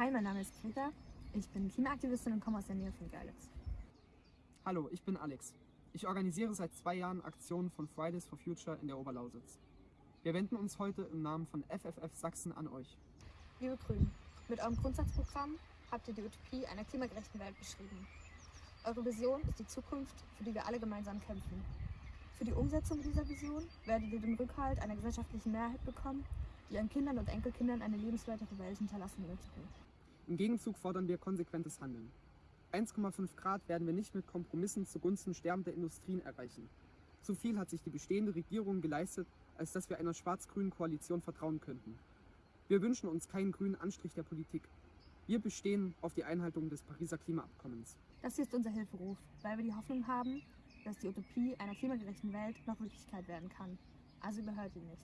Hi, mein Name ist Greta. Ich bin Klimaaktivistin und komme aus der Nähe von Görlitz. Hallo, ich bin Alex. Ich organisiere seit zwei Jahren Aktionen von Fridays for Future in der Oberlausitz. Wir wenden uns heute im Namen von FFF Sachsen an euch. Liebe Grünen, mit eurem Grundsatzprogramm habt ihr die Utopie einer klimagerechten Welt beschrieben. Eure Vision ist die Zukunft, für die wir alle gemeinsam kämpfen. Für die Umsetzung dieser Vision werdet ihr den Rückhalt einer gesellschaftlichen Mehrheit bekommen, die ihren Kindern und Enkelkindern eine lebenswertere Welt hinterlassen möchten. Im Gegenzug fordern wir konsequentes Handeln. 1,5 Grad werden wir nicht mit Kompromissen zugunsten sterbender Industrien erreichen. Zu viel hat sich die bestehende Regierung geleistet, als dass wir einer schwarz-grünen Koalition vertrauen könnten. Wir wünschen uns keinen grünen Anstrich der Politik. Wir bestehen auf die Einhaltung des Pariser Klimaabkommens. Das hier ist unser Hilferuf, weil wir die Hoffnung haben, dass die Utopie einer klimagerechten Welt noch Wirklichkeit werden kann. Also überhört ihn nicht.